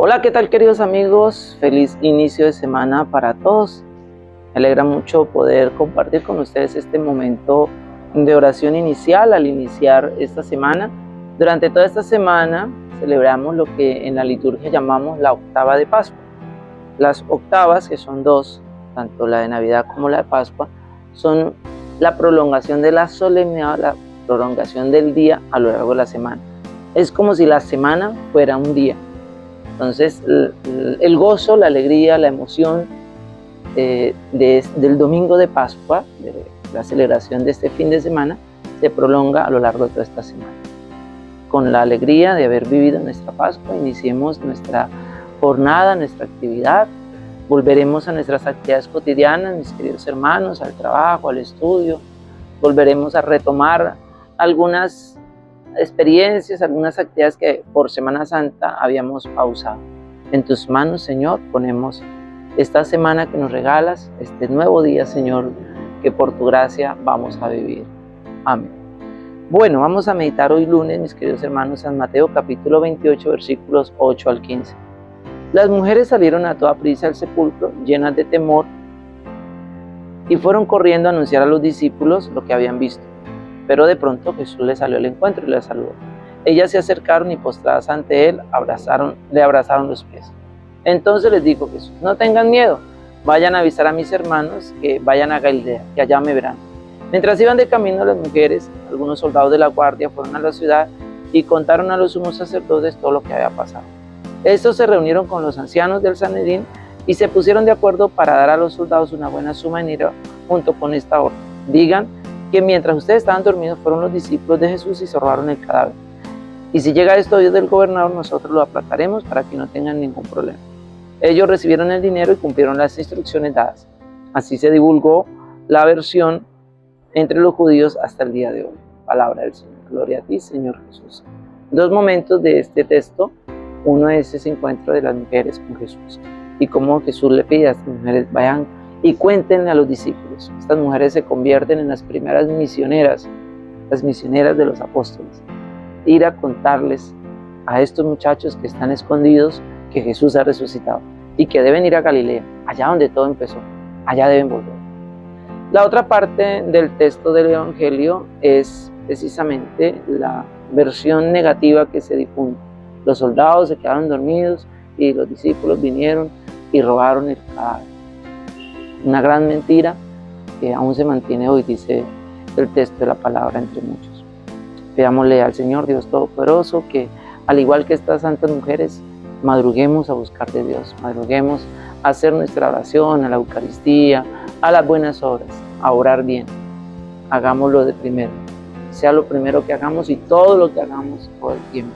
Hola, ¿qué tal queridos amigos? Feliz inicio de semana para todos. Me alegra mucho poder compartir con ustedes este momento de oración inicial al iniciar esta semana. Durante toda esta semana celebramos lo que en la liturgia llamamos la octava de Pascua. Las octavas, que son dos, tanto la de Navidad como la de Pascua, son la prolongación de la solemnidad, la prolongación del día a lo largo de la semana. Es como si la semana fuera un día entonces, el gozo, la alegría, la emoción eh, del domingo de Pascua, de la celebración de este fin de semana, se prolonga a lo largo de toda esta semana. Con la alegría de haber vivido nuestra Pascua, iniciemos nuestra jornada, nuestra actividad, volveremos a nuestras actividades cotidianas, mis queridos hermanos, al trabajo, al estudio, volveremos a retomar algunas experiencias, algunas actividades que por Semana Santa habíamos pausado. En tus manos, Señor, ponemos esta semana que nos regalas, este nuevo día, Señor, que por tu gracia vamos a vivir. Amén. Bueno, vamos a meditar hoy lunes, mis queridos hermanos, San Mateo capítulo 28, versículos 8 al 15. Las mujeres salieron a toda prisa al sepulcro, llenas de temor, y fueron corriendo a anunciar a los discípulos lo que habían visto. Pero de pronto Jesús le salió al encuentro y le saludó. Ellas se acercaron y postradas ante él, le abrazaron los pies. Entonces les dijo Jesús, no tengan miedo, vayan a avisar a mis hermanos que vayan a Galilea, que allá me verán. Mientras iban de camino las mujeres, algunos soldados de la guardia fueron a la ciudad y contaron a los sumos sacerdotes todo lo que había pasado. Estos se reunieron con los ancianos del Sanedín y se pusieron de acuerdo para dar a los soldados una buena suma de dinero junto con esta orden. Digan que mientras ustedes estaban dormidos fueron los discípulos de Jesús y se robaron el cadáver. Y si llega esto Dios del gobernador, nosotros lo aplacaremos para que no tengan ningún problema. Ellos recibieron el dinero y cumplieron las instrucciones dadas. Así se divulgó la versión entre los judíos hasta el día de hoy. Palabra del Señor. Gloria a ti, Señor Jesús. Dos momentos de este texto. Uno es ese encuentro de las mujeres con Jesús y cómo Jesús le pide a estas mujeres, vayan y cuéntenle a los discípulos. Estas mujeres se convierten en las primeras misioneras, las misioneras de los apóstoles. Ir a contarles a estos muchachos que están escondidos que Jesús ha resucitado y que deben ir a Galilea, allá donde todo empezó, allá deben volver. La otra parte del texto del Evangelio es precisamente la versión negativa que se difunde. Los soldados se quedaron dormidos y los discípulos vinieron y robaron el cadáver una gran mentira que aún se mantiene hoy, dice el texto de la palabra entre muchos. Pidámosle al Señor Dios Todopoderoso que, al igual que estas santas mujeres, madruguemos a buscar de Dios, madruguemos a hacer nuestra oración, a la Eucaristía, a las buenas obras, a orar bien. Hagámoslo de primero, sea lo primero que hagamos y todo lo que hagamos todo el tiempo.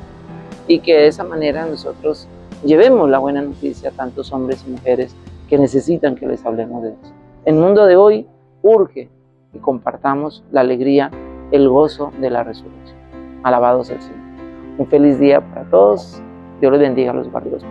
Y que de esa manera nosotros llevemos la buena noticia a tantos hombres y mujeres que necesitan que les hablemos de Dios. El mundo de hoy urge que compartamos la alegría, el gozo de la resurrección. Alabados el Señor. Un feliz día para todos. Dios les bendiga a los barrios.